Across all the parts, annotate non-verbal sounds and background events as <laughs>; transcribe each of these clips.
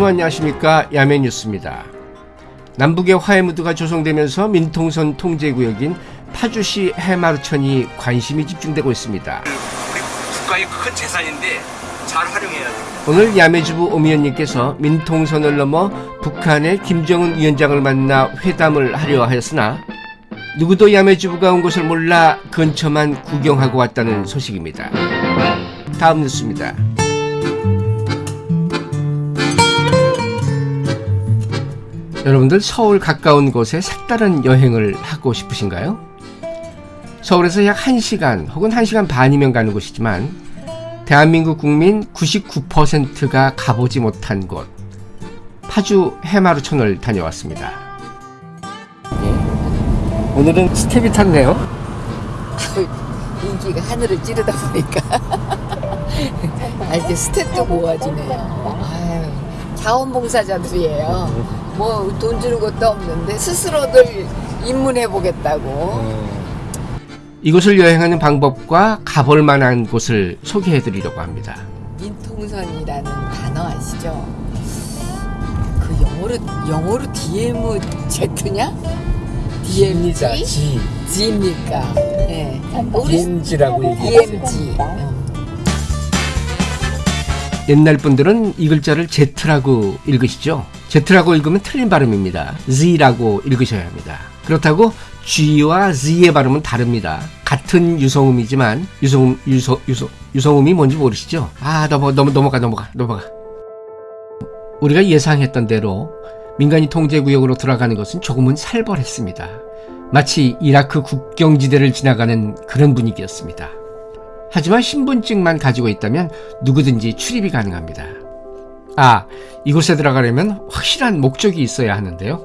여러분 안녕하십니까 야매뉴스입니다. 남북의 화해 무드가 조성되면서 민통선 통제구역인 파주시 해마르천이 관심이 집중되고 있습니다. 우리 국가의 큰 재산인데 잘 활용해야 돼. 오늘 야매주부 오미연님께서 민통선을 넘어 북한의 김정은 위원장을 만나 회담을 하려 하였으나 누구도 야매주부가 온 것을 몰라 근처만 구경하고 왔다는 소식입니다. 다음 뉴스입니다. 여러분들 서울 가까운 곳에 색다른 여행을 하고 싶으신가요? 서울에서 약 1시간 혹은 1시간 반이면 가는 곳이지만 대한민국 국민 99%가 가보지 못한 곳 파주 해마루천을 다녀왔습니다. 오늘은 스텝이 탔네요. <laughs> 인기가 하늘을 찌르다 보니까 <laughs> 아, 이제 스텝도 모아지네요. 아유, 자원봉사자들이에요. 뭐 돈 주는 것도 없는데 스스로들 입문해 보겠다고. 이곳을 여행하는 방법과 가볼 만한 곳을 소개해 드리려고 합니다. 민통선이라는 단어 아시죠? 그 영어로 영어로 DM Z냐? DMZ? G, G입니까? 예. 우리 DMG라고 DMG. 옛날 분들은 이 글자를 Z라고 읽으시죠? Z라고 읽으면 틀린 발음입니다. Z라고 읽으셔야 합니다. 그렇다고 G와 Z의 발음은 다릅니다. 같은 유성음이지만 유성음 유서 유서 유성음이 뭔지 모르시죠? 아 넘어 넘어 넘어가 넘어가 넘어가. 우리가 예상했던 대로 민간이 통제 구역으로 들어가는 것은 조금은 살벌했습니다. 마치 이라크 국경지대를 지나가는 그런 분위기였습니다. 하지만 신분증만 가지고 있다면 누구든지 출입이 가능합니다. 아, 이곳에 들어가려면 확실한 목적이 있어야 하는데요.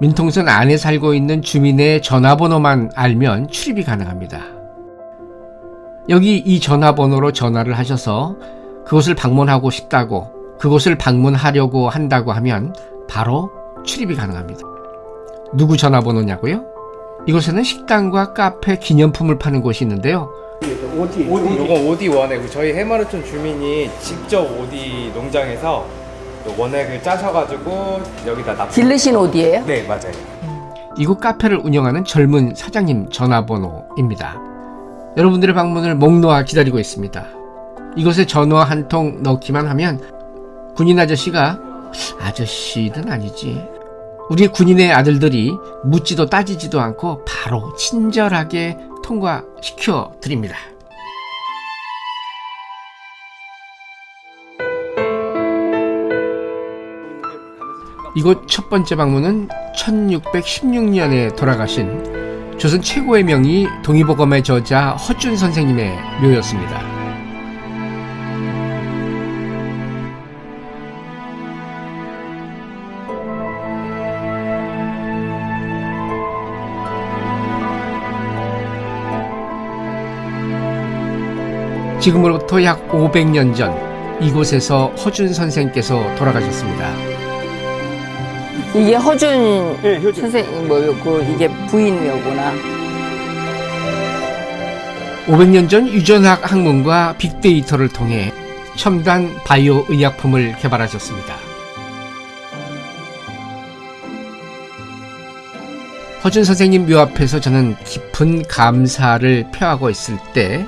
민통선 안에 살고 있는 주민의 전화번호만 알면 출입이 가능합니다. 여기 이 전화번호로 전화를 하셔서 그곳을 방문하고 싶다고 그곳을 방문하려고 한다고 하면 바로 출입이 가능합니다. 누구 전화번호냐고요? 이곳에는 식당과 카페, 기념품을 파는 곳이 있는데요. 오디. 오디. 요건 오디 원액. 저희 해마르촌 주민이 직접 오디 농장에서 또 원액을 짜셔가지고 여기다 납. 길르신 옷이에요? 네 맞아요. 이곳 카페를 운영하는 젊은 사장님 전화번호입니다. 여러분들의 방문을 목 놓아 기다리고 있습니다. 이곳에 전화 한 통 넣기만 하면 군인 아저씨가 아저씨는 아니지. 우리 군인의 아들들이 묻지도 따지지도 않고 바로 친절하게 통과시켜 드립니다. 이곳 첫 번째 방문은 1616년에 돌아가신 조선 최고의 명의 동의보감의 저자 허준 선생님의 묘였습니다. 지금으로부터 약 500년 전 이곳에서 허준 선생께서 돌아가셨습니다. 이게 허준 네, 효준. 선생님 뭐였고 이게 부인묘구나. 500년 전 유전학 학문과 빅데이터를 통해 첨단 바이오 의약품을 개발하셨습니다. 허준 선생님 묘 앞에서 저는 깊은 감사를 표하고 있을 때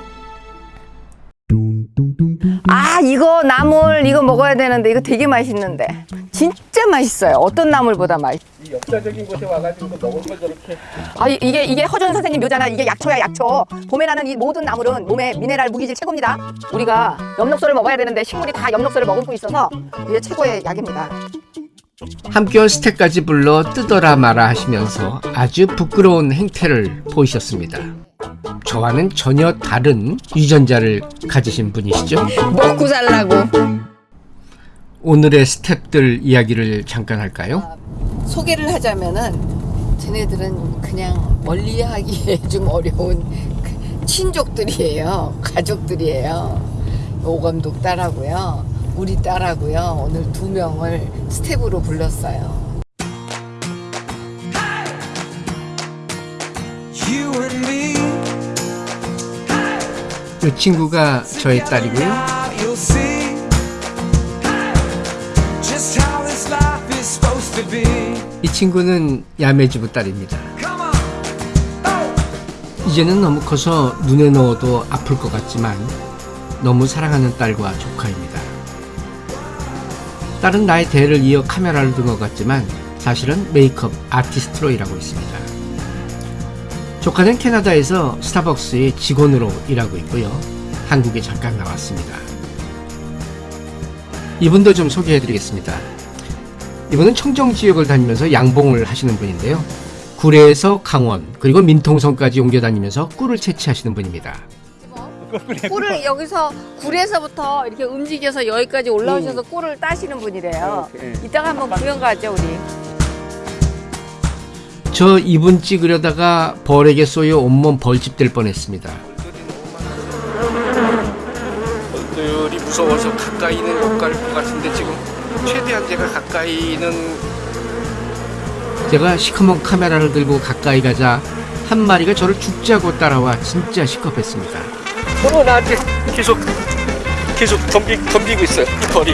아 이거 나물 이거 먹어야 되는데 이거 되게 맛있는데 진짜 맛있어요. 어떤 나물보다 맛있. 이 역사적인 곳에 와가지고 먹을 걸 저렇게. 아 이- 이게 이게 허준 선생님 묘잖아. 이게 약초야 약초. 봄에 나는 이 모든 나물은 몸에 미네랄 무기질 최고입니다. 우리가 엽록소를 먹어야 되는데 식물이 다 엽록소를 머금고 있어서 이게 최고의 약입니다. 함께한 스택까지 불러 뜨더라 마라 하시면서 아주 부끄러운 행태를 보이셨습니다. 저와는 전혀 다른 유전자를 가지신 분이시죠? 먹고 살라고. 오늘의 스탭들 이야기를 잠깐 할까요? 소개를 하자면은 쟤네들은 그냥 멀리하기에 <laughs> 좀 어려운 그 친족들이에요. 가족들이에요. 오감독 딸하고요. 우리 딸하고요. 오늘 두 명을 스텝으로 불렀어요. 이 친구가 저의 딸이고요. 이 친구는 야매주부 딸입니다. 이제는 너무 커서 눈에 넣어도 아플 것 같지만 너무 사랑하는 딸과 조카입니다. 딸은 나의 대를 이어 카메라를 든 것 같지만 사실은 메이크업 아티스트로 일하고 있습니다. 조카는 캐나다에서 스타벅스의 직원으로 일하고 있고요. 한국에 잠깐 나왔습니다. 이분도 좀 소개해드리겠습니다. 이분은 청정 지역을 다니면서 양봉을 하시는 분인데요. 구례에서 강원 그리고 민통선까지 옮겨 다니면서 꿀을 채취하시는 분입니다. 꿀을 여기서 굴에서부터 이렇게 움직여서 여기까지 올라오셔서 꿀을 따시는 분이래요. 이따가 한번 구경 가죠 우리. 저 이분 찍으려다가 벌에게 쏘여 온몸 벌집 될 뻔했습니다. 벌들이 무서워서 가까이는 못 갈 것 같은데 지금 최대한 제가 가까이는 제가 시커먼 카메라를 들고 가까이 가자 한 마리가 저를 죽자고 따라와 진짜 시겁했습니다. 어 나한테 계속 계속 덤비, 덤비고 있어요 이 벌이.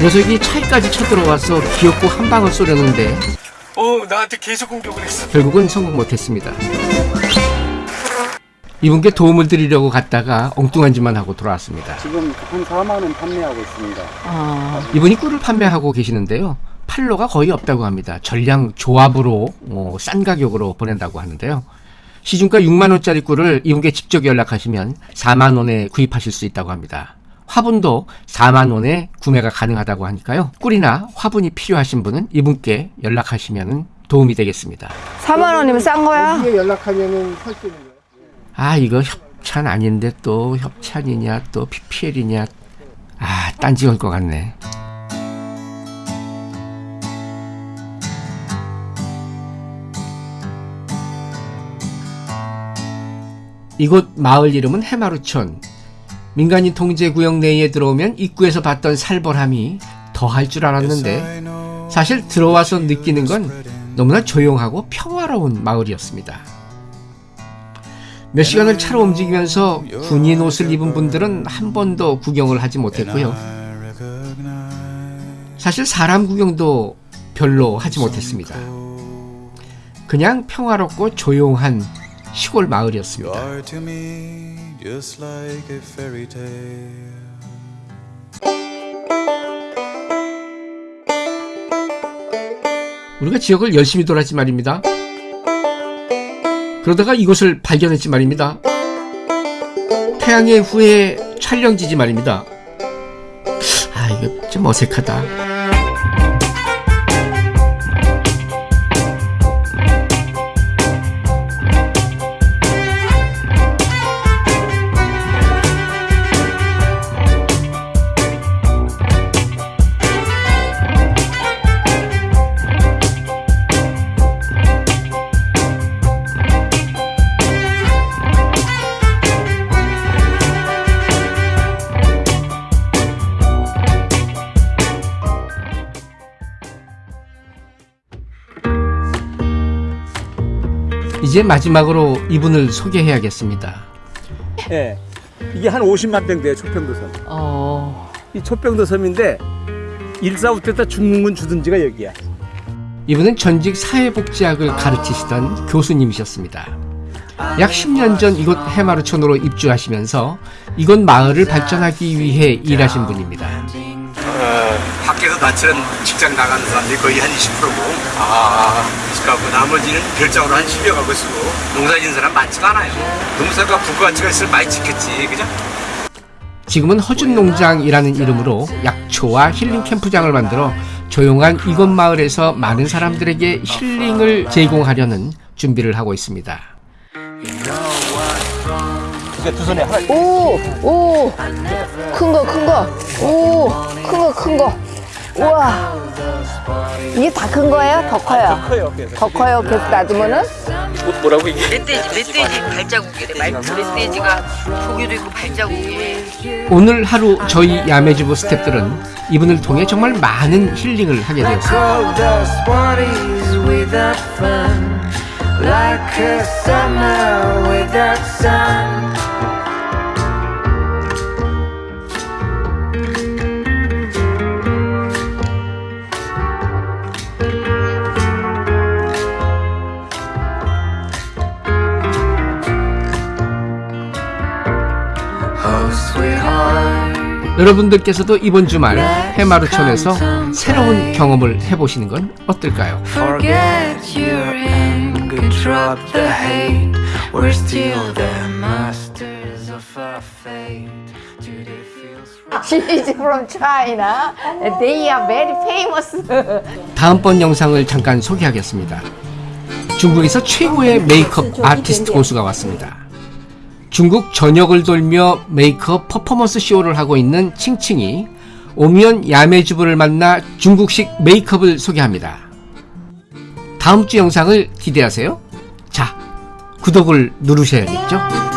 녀석이 차에까지 쳐들어와서 귀엽고 한 방을 쏘려는데 어 나한테 계속 공격을 했어. 결국은 성공 못했습니다. 이분께 도움을 드리려고 갔다가 엉뚱한 짓만 하고 돌아왔습니다. 지금 한 4만 원 판매하고 있습니다. 이분이 꿀을 판매하고 계시는데요. 판로가 거의 없다고 합니다. 전량 조합으로 어, 싼 가격으로 보낸다고 하는데요. 시중가 6만 원짜리 꿀을 이분께 직접 연락하시면 4만 원에 구입하실 수 있다고 합니다. 화분도 4만 원에 구매가 가능하다고 하니까요. 꿀이나 화분이 필요하신 분은 이분께 연락하시면 도움이 되겠습니다. 4만 원이면 싼 거야? 이게 연락하면은 살 수 있는 거예요? 아 이거 협찬 아닌데 또 협찬이냐 또 PPL이냐 아 딴지 걸것 같네 이곳 마을 이름은 해마루촌 민간인 통제 구역 내에 들어오면 입구에서 봤던 살벌함이 더할 줄 알았는데 사실 들어와서 느끼는 건 너무나 조용하고 평화로운 마을이었습니다. 몇 시간을 차로 움직이면서 군인 옷을 입은 분들은 한 번도 구경을 하지 못했고요. 사실 사람 구경도 별로 하지 못했습니다. 그냥 평화롭고 조용한 시골 마을이었습니다. 우리가 지역을 열심히 돌았지 말입니다. 그러다가 이곳을 발견했지 말입니다. 태양의 후예 촬영지지 말입니다. 아, 이거 좀 어색하다. 이제 마지막으로 이분을 소개해야겠습니다. 예. 이게 한 50만 평 돼요, 초평도섬. 어. 이 초평도섬인데 일사후퇴다 죽는 건 주둔지가 여기야. 이분은 전직 사회복지학을 가르치시던 교수님이셨습니다. 약 10년 전 이곳 해마루촌으로 입주하시면서 이곳 마을을 발전하기 위해 일하신 분입니다. 어, 밖에서 나처럼 직장 나가는 사람들이 거의 한 20%고 아 그러니까 나머지는 별장으로 한 10여 가구 쓰고 농사 짓는 사람 많지가 않아요. 농사가 부가가치가 있으면 많이 짓겠지 그죠? 지금은 허준 농장이라는 이름으로 약초와 힐링 캠프장을 만들어 조용한 이곳 마을에서 많은 사람들에게 힐링을 제공하려는 준비를 하고 있습니다. 이게 두 손에 하나. 오, 오, 큰 거, 큰 거, 오, 큰 거, 큰 거. 우와, 이게 다 큰 거예요? 더 커요? 커요. 그래서. 더 커요? 계속 놔두면은? 뭐라고 이게? 멧돼지, 멧돼지 발자국이래. 말- 멧돼지가 조개도 있고 발자국이. 오늘 하루 저희 야매주부 스탭들은 이분을 통해 정말 많은 힐링을 하게 되었습니다. 여러분들께서도 이번 주말 해마루촌에서 새로운 경험을 해보시는 건 어떨까요? 다음번 영상을 잠깐 소개하겠습니다. 중국에서 최고의 메이크업 아티스트 고수가 왔습니다. 중국 전역을 돌며 메이크업 퍼포먼스 쇼를 하고 있는 칭칭이 오미연 야매주부를 만나 중국식 메이크업을 소개합니다. 다음 주 영상을 기대하세요. 자, 구독을 누르셔야겠죠?